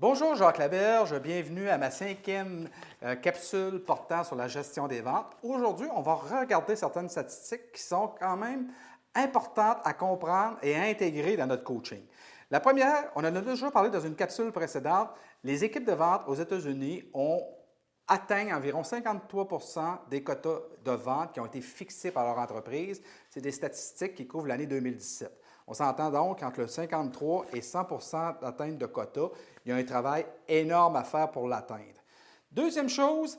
Bonjour Jacques Laberge, bienvenue à ma cinquième euh, capsule portant sur la gestion des ventes. Aujourd'hui, on va regarder certaines statistiques qui sont quand même importantes à comprendre et à intégrer dans notre coaching. La première, on en a déjà parlé dans une capsule précédente, les équipes de vente aux États-Unis ont atteint environ 53% des quotas de vente qui ont été fixés par leur entreprise. C'est des statistiques qui couvrent l'année 2017. On s'entend donc entre le 53 et 100% d'atteinte de quotas. Il y a un travail énorme à faire pour l'atteindre. Deuxième chose,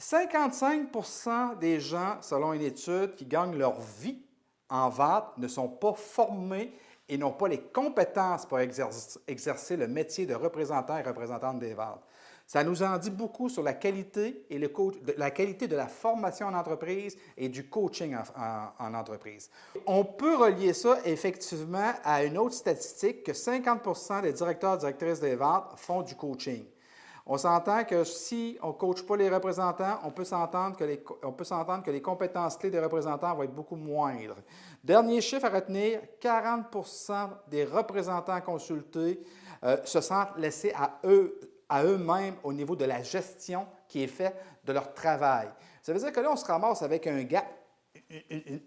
55% des gens, selon une étude, qui gagnent leur vie en vente ne sont pas formés et n'ont pas les compétences pour exercer le métier de représentant et représentante des ventes. Ça nous en dit beaucoup sur la qualité, et le la qualité de la formation en entreprise et du coaching en, entreprise. On peut relier ça effectivement à une autre statistique que 50% des directeurs et directrices des ventes font du coaching. On s'entend que si on ne coach pas les représentants, on peut s'entendre que, les, que les compétences clés des représentants vont être beaucoup moindres. Dernier chiffre à retenir, 40% des représentants consultés euh, se sentent laissés à eux à eux-mêmes au niveau de la gestion qui est faite de leur travail. Ça veut dire que là, on se ramasse avec un gap,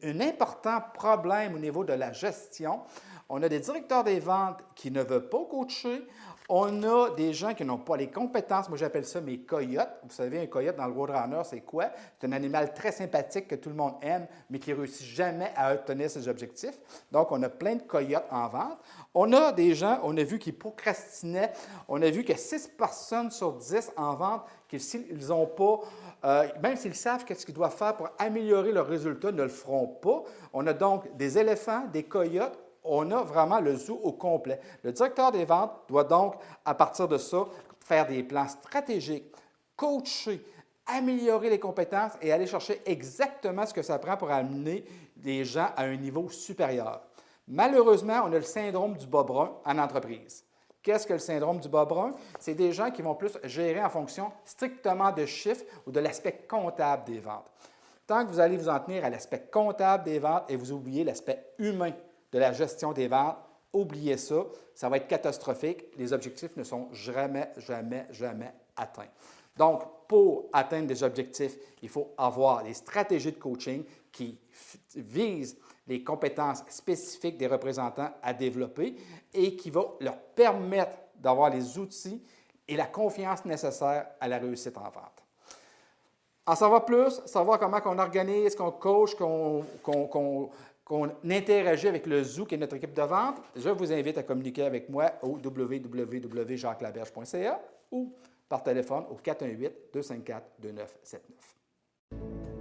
un, important problème au niveau de la gestion. On a des directeurs des ventes qui ne veulent pas coacher. On a des gens qui n'ont pas les compétences. Moi, j'appelle ça mes coyotes. Vous savez, un coyote dans le Roadrunner, c'est quoi? C'est un animal très sympathique que tout le monde aime, mais qui ne réussit jamais à obtenir ses objectifs. Donc, on a plein de coyotes en vente. On a des gens, on a vu qui procrastinaient. On a vu que 6 personnes sur 10 en vente, qu'ils n'ont pas, euh, même s'ils savent qu'est-ce qu'ils doivent faire pour améliorer leurs résultats, ne le feront pas. On a donc des éléphants, des coyotes, on a vraiment le zoo au complet. Le directeur des ventes doit donc, à partir de ça, faire des plans stratégiques, coacher, améliorer les compétences et aller chercher exactement ce que ça prend pour amener les gens à un niveau supérieur. Malheureusement, on a le syndrome du bas brun en entreprise. Qu'est-ce que le syndrome du bas brun? C'est des gens qui vont plus gérer en fonction strictement de chiffres ou de l'aspect comptable des ventes. Tant que vous allez vous en tenir à l'aspect comptable des ventes et vous oubliez l'aspect humain de la gestion des ventes, oubliez ça, ça va être catastrophique. Les objectifs ne sont jamais, jamais, jamais atteints. Donc, pour atteindre des objectifs, il faut avoir des stratégies de coaching qui visent les compétences spécifiques des représentants à développer et qui vont leur permettre d'avoir les outils et la confiance nécessaire à la réussite en vente. En savoir plus, savoir comment on organise, qu'on coach, qu'on qu'on interagit avec le Zoo, qui est notre équipe de vente, je vous invite à communiquer avec moi au www.jacquelaberge.ca ou par téléphone au 418-254-2979.